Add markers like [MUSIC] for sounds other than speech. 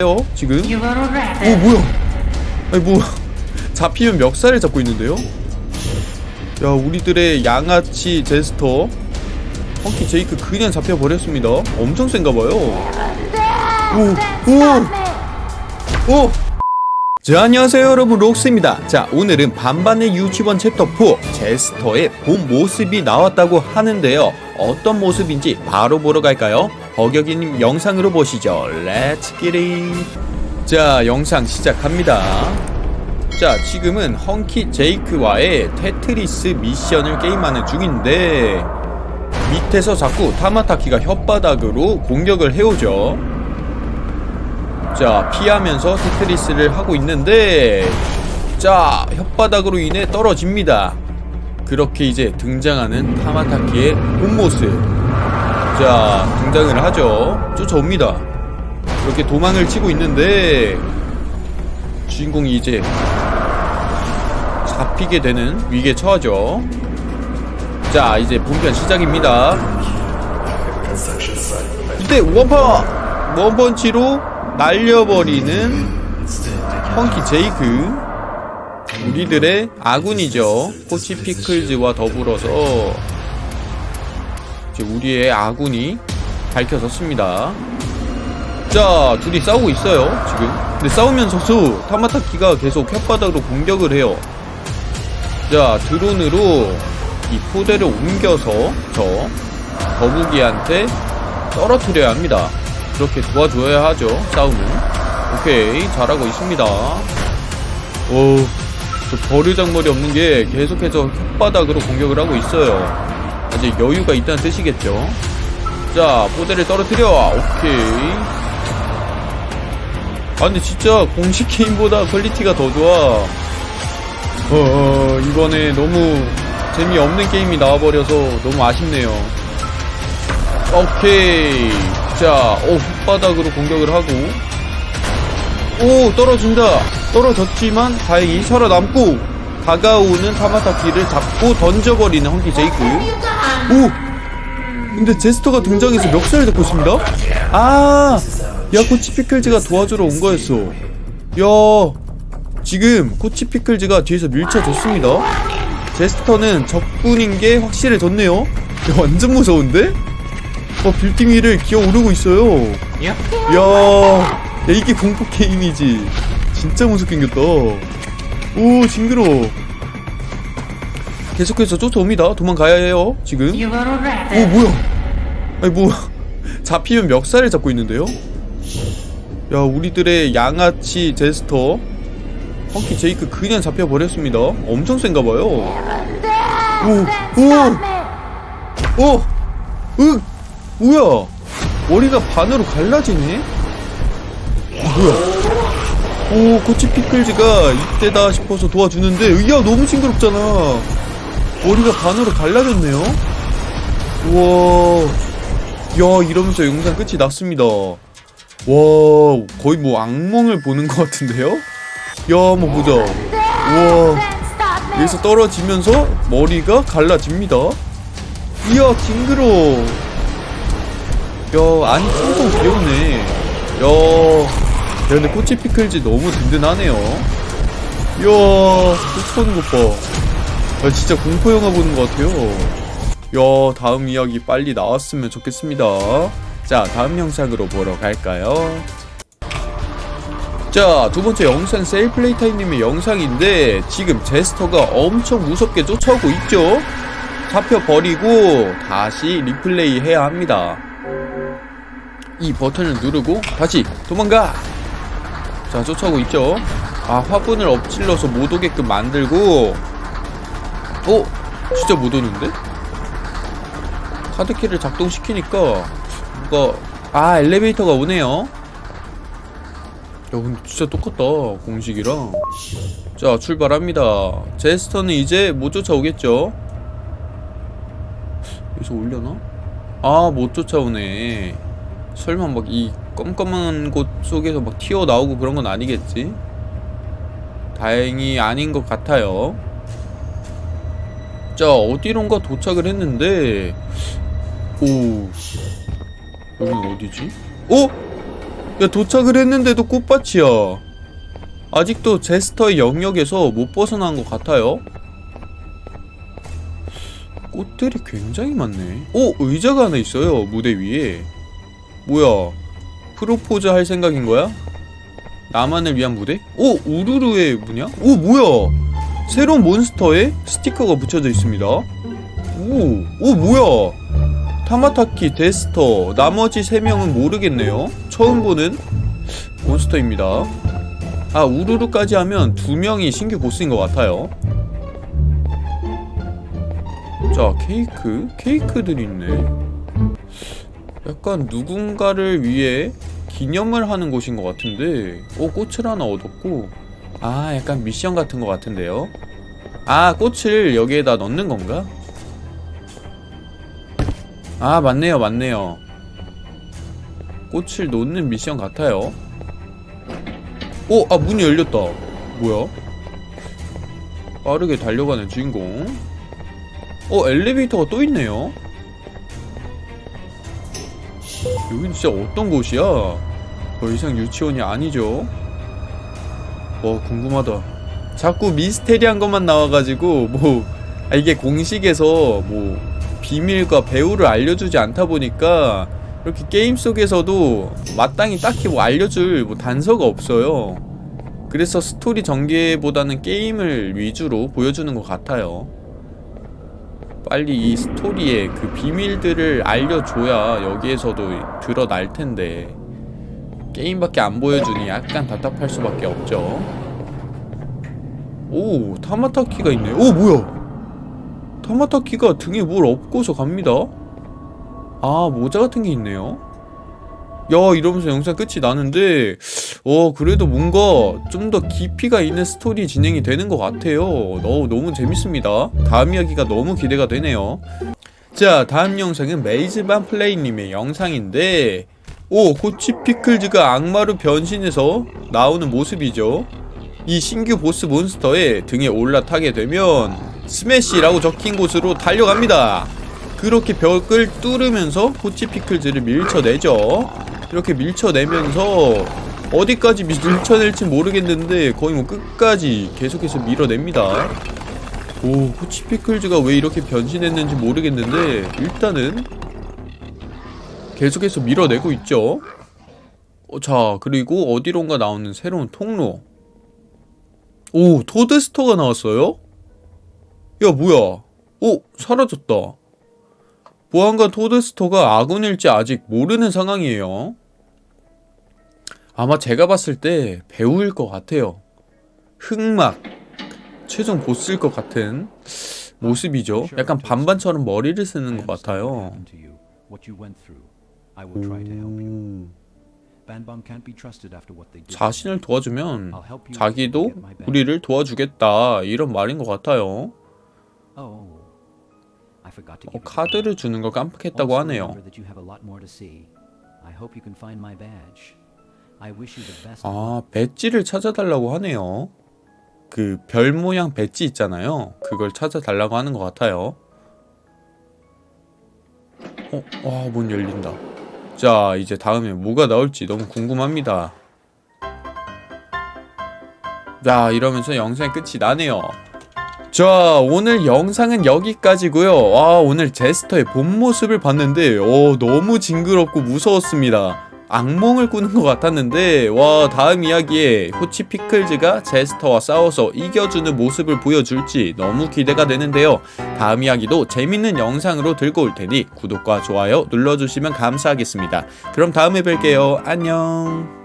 요 지금? 오. 뭐야? 아니 뭐 [LAUGHS] 잡히면 멱살을 잡고 있는데요? 야 우리들의 양아치 제스터. 헝키 제이크 그냥 잡혀버렸습니다. 엄청 센가봐요. 오! 오! 자 안녕하세요 여러분. 록스입니다. 자 오늘은 반반의 유치원 챕터 4 제스터의 본 모습이 나왔다고 하는데요. 어떤 모습인지 바로 보러 갈까요? 버격이님 영상으로 보시죠. let's get it 자 영상 시작합니다. 자 지금은 헝키 제이크와의 테트리스 미션을 게임하는 중인데 밑에서 자꾸 타마타키가 혓바닥으로 공격을 해오죠. 자 피하면서 테트리스를 하고 있는데 자 혓바닥으로 인해 떨어집니다. 그렇게 이제 등장하는 타마타키의 본모습 자 등장을 하죠. 쫓아옵니다. 이렇게 도망을 치고 있는데 주인공이 이제 잡히게 되는 위기에 처하죠. 자 이제 본편 시작입니다. 이때 원파 원펀치로 날려버리는 펑키 제이크. 우리들의 아군이죠. 코치 피클즈와 더불어서 이제 우리의 아군이 밝혀졌습니다. 자 둘이 싸우고 있어요 지금. 근데 싸우면서도 타마타키가 계속 혓바닥으로 공격을 해요. 자 드론으로 이 포대를 옮겨서 저 거북이한테 떨어뜨려야 합니다. 그렇게 도와줘야 하죠 싸움은. 오케이 잘하고 있습니다. 오, 저 버르장머리 없는 게 계속해서 혓바닥으로 공격을 하고 있어요 아직 여유가 있다는 뜻이겠죠. 자 포대를 떨어뜨려. 오케이. 아 근데 진짜 공식 게임보다 quality가 더 좋아. 어, 어 이번에 너무 재미없는 게임이 나와버려서 너무 아쉽네요. 오케이. 자, 오, 혓바닥으로 공격을 하고. 오 떨어진다. 떨어졌지만 다행히 살아남고 다가오는 타마타키를 잡고 던져버리는 헝키 제이크 오! 근데 제스터가 등장해서 멱살을 잡고 있습니다? 아! 야 코치 피클즈가 도와주러 온 거였어. 야 지금 코치 피클즈가 뒤에서 밀쳐줬습니다. 제스터는 적군인 게 확실해졌네요. 야, 완전 무서운데? 어 빌딩 위를 기어오르고 있어요. 야, 야 이게 공포 게임이지. 진짜 무섭게 생겼다. 오 징그러워 계속해서 쫓아옵니다. 도망가야 해요 지금. 오. 뭐야? 아니 뭐 [LAUGHS] 잡히면 멱살을 잡고 있는데요? 야 우리들의 양아치 제스터. 펑키 제이크 그냥 잡혀버렸습니다. 엄청 센가봐요. 오! 오! 으! 뭐야? 머리가 반으로 갈라지네? 뭐야? 오 코치 피클즈가 이때다 싶어서 도와주는데 야 너무 징그럽잖아 머리가 반으로 갈라졌네요. 우와. 야 이러면서 영상 끝이 났습니다. 와 거의 뭐 악몽을 보는 것 같은데요? 야 한번 보자. 우와. 여기서 떨어지면서 머리가 갈라집니다. 이야 징그러워. 야 안이 텅텅 비었네. 야, 야 근데 코치 피클즈 너무 든든하네요. 이야 쫓아오는 것봐 야 진짜 공포 영화 보는 것 같아요. 야 다음 이야기 빨리 나왔으면 좋겠습니다. 자 다음 영상으로 보러 갈까요? 자 두 번째 영상 셀플레이타임님의 영상인데 지금 제스터가 엄청 무섭게 쫓아오고 있죠? 잡혀버리고 다시 리플레이 해야 합니다. 이 버튼을 누르고 다시 도망가! 자 쫓아오고 있죠? 아 화분을 엎질러서 못 오게끔 만들고 어? 진짜 못 오는데? 카드키를 작동시키니까 뭔가 아 엘리베이터가 오네요 야 근데 진짜 똑같다 공식이랑 자 출발합니다 제스터는 이제 못 쫓아오겠죠 여기서 올려나? 아 못 쫓아오네 설마 막 이 껌껌한 곳 속에서 막 튀어나오고 그런 건 아니겠지? 다행히 아닌 것 같아요 자 어디론가 도착을 했는데 오 여긴 어디지? 어? 야 도착을 했는데도 꽃밭이야 아직도 제스터의 영역에서 못 벗어난 것 같아요 꽃들이 굉장히 많네 오! 의자가 하나 있어요 무대 위에 뭐야 프로포즈 할 생각인 거야? 나만을 위한 무대? 오! 우르르의 뭐냐? 오 뭐야 새로운 몬스터에 스티커가 붙여져 있습니다. 오! 오 뭐야? 타마타키, 데스터 나머지 3명은 모르겠네요. 처음 보는 몬스터입니다. 아 우르르까지 하면 2명이 신규 보스인 것 같아요. 자 케이크? 케이크들이 있네. 약간 누군가를 위해 기념을 하는 곳인 것 같은데 오 꽃을 하나 얻었고 아 약간 미션 같은 것 같은데요 아 꽃을 여기에다 넣는 건가? 아 맞네요 맞네요 꽃을 놓는 미션 같아요 오! 아 문이 열렸다 뭐야? 빠르게 달려가는 주인공 어 엘리베이터가 또 있네요 여긴 진짜 어떤 곳이야? 더 이상 유치원이 아니죠 와 궁금하다. 자꾸 미스테리한 것만 나와가지고 뭐 아, 이게 공식에서 뭐 비밀과 배후를 알려주지 않다 보니까 이렇게 게임 속에서도 마땅히 딱히 뭐 알려줄 뭐 단서가 없어요. 그래서 스토리 전개보다는 게임을 위주로 보여주는 것 같아요. 빨리 이 스토리의 그 비밀들을 알려줘야 여기에서도 드러날 텐데 게임밖에 안 보여주니 약간 답답할 수밖에 없죠. 오 타마타키가 있네. 오 뭐야? 타마타키가 등에 뭘 업고서 갑니다. 아 모자 같은 게 있네요. 야 이러면서 영상 끝이 나는데 어 그래도 뭔가 좀 더 깊이가 있는 스토리 진행이 되는 것 같아요. 어, 너무 재밌습니다. 다음 이야기가 너무 기대가 되네요. 자 다음 영상은 메이즈반 플레이님의 영상인데 오 고치 피클즈가 악마로 변신해서 나오는 모습이죠. 이 신규 보스 몬스터의 등에 올라타게 되면 스매시라고 적힌 곳으로 달려갑니다. 그렇게 벽을 뚫으면서 고치 피클즈를 밀쳐내죠. 이렇게 밀쳐내면서 어디까지 밀쳐낼지 모르겠는데 거의 뭐 끝까지 계속해서 밀어냅니다. 오 고치 피클즈가 왜 이렇게 변신했는지 모르겠는데 일단은 계속해서 밀어내고 있죠. 어, 자 그리고 어디론가 나오는 새로운 통로. 오 토드스토가 나왔어요? 야 뭐야? 오 사라졌다. 보안관 토드스토가 아군일지 아직 모르는 상황이에요. 아마 제가 봤을 때 배우일 것 같아요. 흑막. 최종 보스일 것 같은 모습이죠. 약간 반반처럼 머리를 쓰는 것 같아요 오... 자신을 도와주면 자기도 우리를 도와주겠다. 이런 말인 것 같아요. 어, 카드를 주는 걸 깜빡했다고 하네요. 아 배지를 찾아달라고 하네요. 그 별 모양 배지 있잖아요. 그걸 찾아달라고 하는 것 같아요. 어? 와, 문 열린다 자 이제 다음에 뭐가 나올지 너무 궁금합니다. 자 이러면서 영상의 끝이 나네요. 자 오늘 영상은 여기까지고요. 와 오늘 제스터의 본 모습을 봤는데 어 너무 징그럽고 무서웠습니다 악몽을 꾸는 것 같았는데 와 다음 이야기에 호치 피클즈가 제스터와 싸워서 이겨주는 모습을 보여줄지 너무 기대가 되는데요. 다음 이야기도 재밌는 영상으로 들고 올 테니 구독과 좋아요 눌러주시면 감사하겠습니다. 그럼 다음에 뵐게요. 안녕